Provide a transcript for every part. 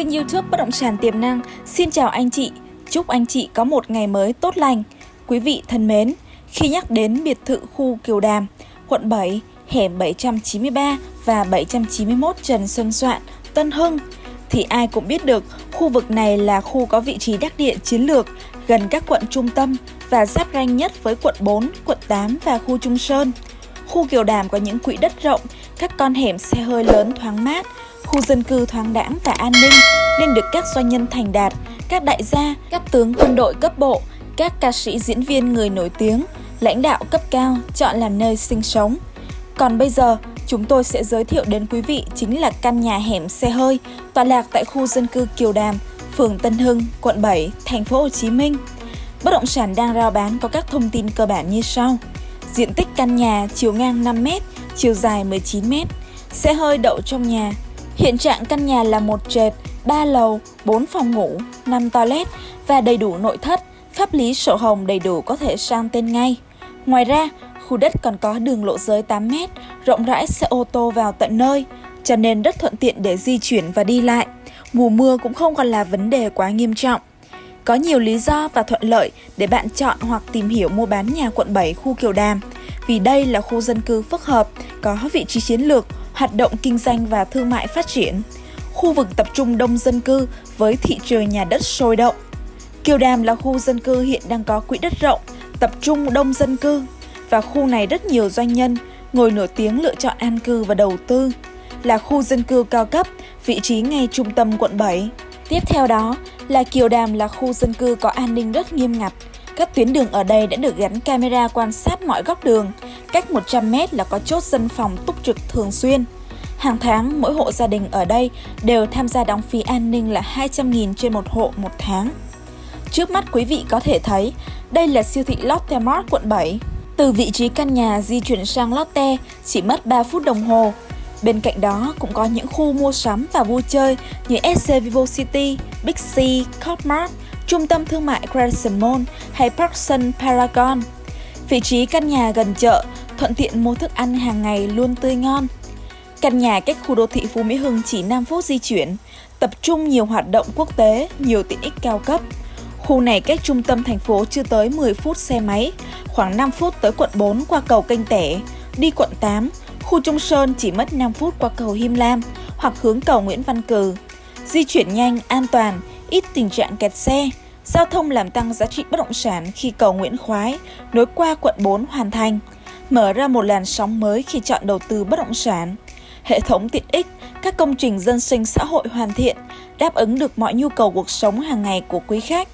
kênh youtube Bất Động Sản Tiềm Năng. Xin chào anh chị, chúc anh chị có một ngày mới tốt lành. Quý vị thân mến, khi nhắc đến biệt thự khu Kiều Đàm, quận 7, hẻm 793 và 791 Trần Xuân Soạn, Tân Hưng, thì ai cũng biết được khu vực này là khu có vị trí đắc địa chiến lược gần các quận trung tâm và giáp ranh nhất với quận 4, quận 8 và khu Trung Sơn. Khu Kiều Đàm có những quỹ đất rộng, các con hẻm xe hơi lớn thoáng mát, khu dân cư thoáng đãng và an ninh nên được các doanh nhân thành đạt, các đại gia, các tướng quân đội cấp bộ, các ca sĩ diễn viên người nổi tiếng, lãnh đạo cấp cao chọn làm nơi sinh sống. Còn bây giờ, chúng tôi sẽ giới thiệu đến quý vị chính là căn nhà hẻm xe hơi tọa lạc tại khu dân cư Kiều Đàm, phường Tân Hưng, quận 7, thành phố Hồ Chí Minh. Bất động sản đang rao bán có các thông tin cơ bản như sau. Diện tích căn nhà chiều ngang 5m, chiều dài 19m. Xe hơi đậu trong nhà. Hiện trạng căn nhà là một trệt, 3 lầu, 4 phòng ngủ, 5 toilet và đầy đủ nội thất, pháp lý sổ hồng đầy đủ có thể sang tên ngay. Ngoài ra, khu đất còn có đường lộ giới 8m, rộng rãi xe ô tô vào tận nơi, cho nên rất thuận tiện để di chuyển và đi lại. Mùa mưa cũng không còn là vấn đề quá nghiêm trọng. Có nhiều lý do và thuận lợi để bạn chọn hoặc tìm hiểu mua bán nhà quận 7 khu Kiều Đàm, vì đây là khu dân cư phức hợp, có vị trí chiến lược, hoạt động kinh doanh và thương mại phát triển. Khu vực tập trung đông dân cư với thị trường nhà đất sôi động. Kiều Đàm là khu dân cư hiện đang có quỹ đất rộng, tập trung đông dân cư và khu này rất nhiều doanh nhân, người nổi tiếng lựa chọn an cư và đầu tư. Là khu dân cư cao cấp, vị trí ngay trung tâm quận 7. Tiếp theo đó là Kiều Đàm là khu dân cư có an ninh rất nghiêm ngặt. Các tuyến đường ở đây đã được gắn camera quan sát mọi góc đường. Cách 100m là có chốt dân phòng túc trực thường xuyên. Hàng tháng, mỗi hộ gia đình ở đây đều tham gia đóng phí an ninh là 200.000 trên một hộ một tháng. Trước mắt quý vị có thể thấy, đây là siêu thị Lotte Mart quận 7. Từ vị trí căn nhà di chuyển sang Lotte chỉ mất 3 phút đồng hồ. Bên cạnh đó cũng có những khu mua sắm và vui chơi như SC Vivo City, Big C, Copmart, Trung tâm Thương mại Crescent Mall hay Parkson Paragon. Vị trí căn nhà gần chợ, thuận tiện mua thức ăn hàng ngày luôn tươi ngon. Căn nhà cách khu đô thị Phú Mỹ Hưng chỉ 5 phút di chuyển, tập trung nhiều hoạt động quốc tế, nhiều tiện ích cao cấp. Khu này cách trung tâm thành phố chưa tới 10 phút xe máy, khoảng 5 phút tới quận 4 qua cầu Kênh Tẻ, đi quận 8, khu Trung Sơn chỉ mất 5 phút qua cầu Him Lam hoặc hướng cầu Nguyễn Văn Cừ. Di chuyển nhanh, an toàn, ít tình trạng kẹt xe, giao thông làm tăng giá trị bất động sản khi cầu Nguyễn Khoái nối qua quận 4 hoàn thành, mở ra một làn sóng mới khi chọn đầu tư bất động sản. Hệ thống tiện ích, các công trình dân sinh xã hội hoàn thiện, đáp ứng được mọi nhu cầu cuộc sống hàng ngày của quý khách.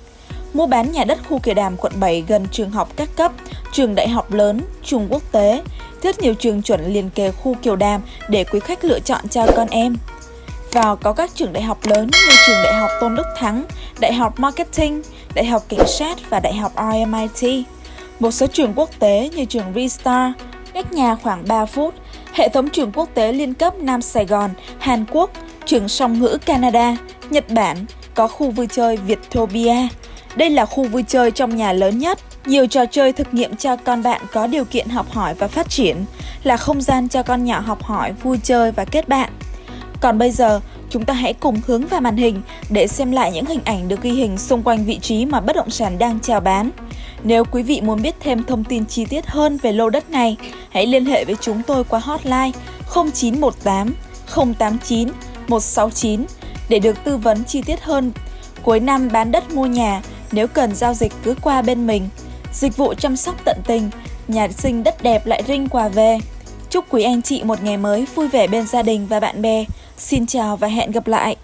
Mua bán nhà đất khu Kiều Đàm quận 7 gần trường học các cấp, trường đại học lớn, trường quốc tế, rất nhiều trường chuẩn liền kề khu Kiều Đàm để quý khách lựa chọn cho con em. Vào có các trường đại học lớn như trường Đại học Tôn Đức Thắng, Đại học Marketing, Đại học Cảnh sát và Đại học RMIT. Một số trường quốc tế như trường vistar cách nhà khoảng 3 phút, hệ thống trường quốc tế liên cấp Nam Sài Gòn, Hàn Quốc, trường song ngữ Canada, Nhật Bản, có khu vui chơi Vietopia. Đây là khu vui chơi trong nhà lớn nhất, nhiều trò chơi thực nghiệm cho con bạn có điều kiện học hỏi và phát triển, là không gian cho con nhỏ học hỏi, vui chơi và kết bạn. Còn bây giờ, chúng ta hãy cùng hướng vào màn hình để xem lại những hình ảnh được ghi hình xung quanh vị trí mà bất động sản đang chào bán. Nếu quý vị muốn biết thêm thông tin chi tiết hơn về lô đất này, hãy liên hệ với chúng tôi qua hotline 0918 089 169 để được tư vấn chi tiết hơn. Cuối năm bán đất mua nhà, nếu cần giao dịch cứ qua bên mình. Dịch vụ chăm sóc tận tình, nhà sinh đất đẹp lại rinh quà về. Chúc quý anh chị một ngày mới vui vẻ bên gia đình và bạn bè. Xin chào và hẹn gặp lại!